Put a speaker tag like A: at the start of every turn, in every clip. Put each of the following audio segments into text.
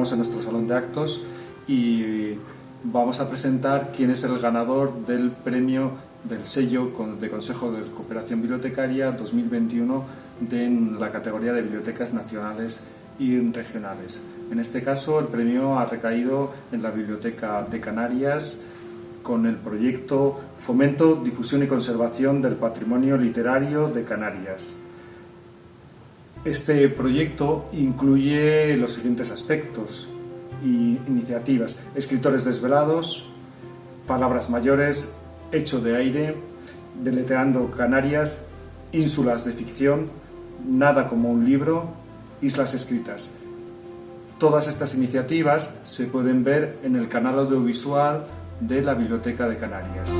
A: encontramos en nuestro salón de actos y vamos a presentar quién es el ganador del premio del sello de Consejo de Cooperación Bibliotecaria 2021 de, en la categoría de Bibliotecas Nacionales y Regionales. En este caso, el premio ha recaído en la Biblioteca de Canarias con el proyecto Fomento, Difusión y Conservación del Patrimonio Literario de Canarias. Este proyecto incluye los siguientes aspectos y iniciativas. Escritores desvelados, palabras mayores, hecho de aire, deleteando Canarias, ínsulas de ficción, nada como un libro, islas escritas. Todas estas iniciativas se pueden ver en el canal audiovisual de la Biblioteca de Canarias.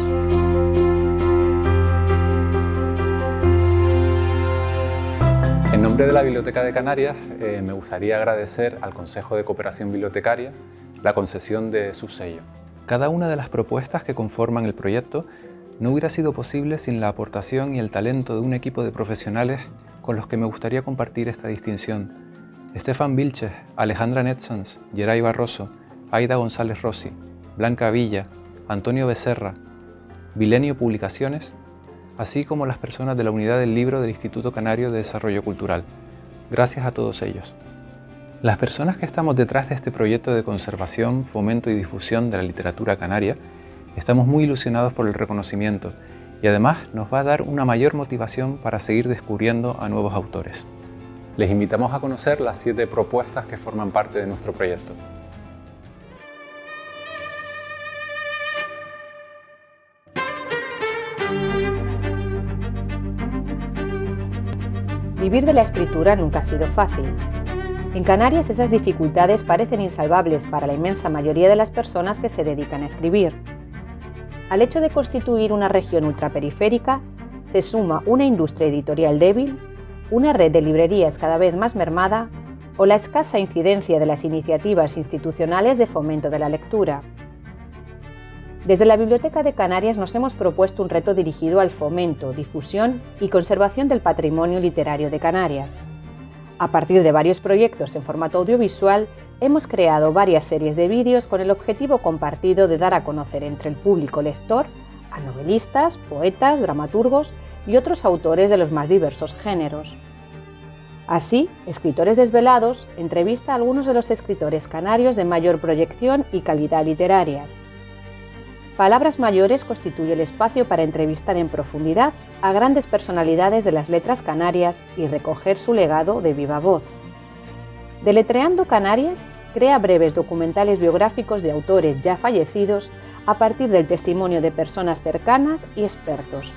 B: En nombre de la Biblioteca de Canarias eh, me gustaría agradecer al Consejo de Cooperación Bibliotecaria la concesión de su sello. Cada una de las propuestas que conforman el proyecto no hubiera sido posible sin la aportación y el talento de un equipo de profesionales con los que me gustaría compartir esta distinción. Estefan Vilches, Alejandra Netsons, Geray Barroso, Aida González Rossi, Blanca Villa, Antonio Becerra, Vilenio Publicaciones así como las personas de la unidad del libro del Instituto Canario de Desarrollo Cultural. Gracias a todos ellos. Las personas que estamos detrás de este proyecto de conservación, fomento y difusión de la literatura canaria estamos muy ilusionados por el reconocimiento y además nos va a dar una mayor motivación para seguir descubriendo a nuevos autores. Les invitamos a conocer las siete propuestas que forman parte de nuestro proyecto.
C: Vivir de la escritura nunca ha sido fácil. En Canarias esas dificultades parecen insalvables para la inmensa mayoría de las personas que se dedican a escribir. Al hecho de constituir una región ultraperiférica, se suma una industria editorial débil, una red de librerías cada vez más mermada o la escasa incidencia de las iniciativas institucionales de fomento de la lectura. Desde la Biblioteca de Canarias nos hemos propuesto un reto dirigido al fomento, difusión y conservación del patrimonio literario de Canarias. A partir de varios proyectos en formato audiovisual, hemos creado varias series de vídeos con el objetivo compartido de dar a conocer entre el público lector a novelistas, poetas, dramaturgos y otros autores de los más diversos géneros. Así, Escritores Desvelados entrevista a algunos de los escritores canarios de mayor proyección y calidad literarias. Palabras Mayores constituye el espacio para entrevistar en profundidad a grandes personalidades de las letras canarias y recoger su legado de viva voz. Deletreando Canarias crea breves documentales biográficos de autores ya fallecidos a partir del testimonio de personas cercanas y expertos.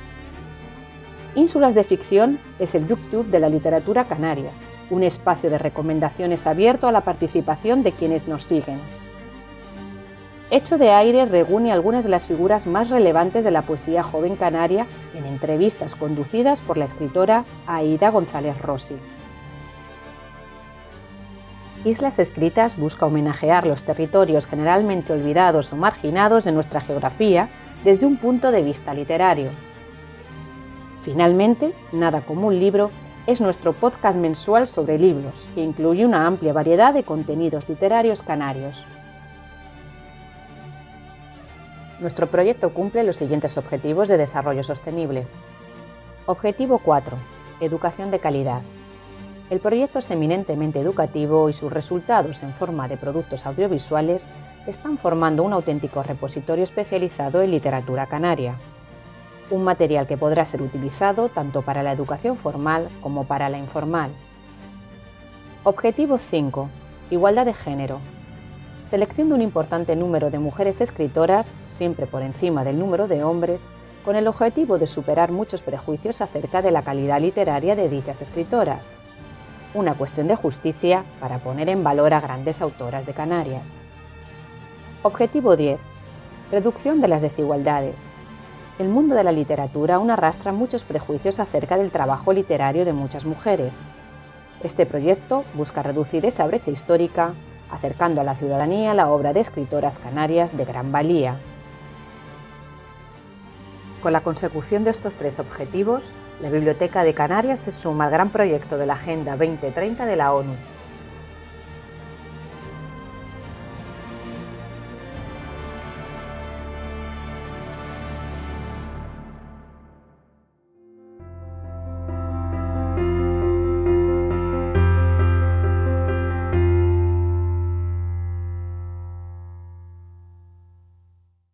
C: Ínsulas de Ficción es el YouTube de la literatura canaria, un espacio de recomendaciones abierto a la participación de quienes nos siguen. Hecho de Aire reúne algunas de las figuras más relevantes de la poesía joven canaria en entrevistas conducidas por la escritora Aida González Rossi. Islas Escritas busca homenajear los territorios generalmente olvidados o marginados de nuestra geografía desde un punto de vista literario. Finalmente, Nada como un libro es nuestro podcast mensual sobre libros, que incluye una amplia variedad de contenidos literarios canarios. Nuestro proyecto cumple los siguientes objetivos de desarrollo sostenible. Objetivo 4. Educación de calidad. El proyecto es eminentemente educativo y sus resultados en forma de productos audiovisuales están formando un auténtico repositorio especializado en literatura canaria. Un material que podrá ser utilizado tanto para la educación formal como para la informal. Objetivo 5. Igualdad de género selección de un importante número de mujeres escritoras, siempre por encima del número de hombres, con el objetivo de superar muchos prejuicios acerca de la calidad literaria de dichas escritoras. Una cuestión de justicia para poner en valor a grandes autoras de Canarias. Objetivo 10. Reducción de las desigualdades. El mundo de la literatura aún arrastra muchos prejuicios acerca del trabajo literario de muchas mujeres. Este proyecto busca reducir esa brecha histórica acercando a la ciudadanía la obra de escritoras canarias de gran valía. Con la consecución de estos tres objetivos, la Biblioteca de Canarias se suma al gran proyecto de la Agenda 2030 de la ONU,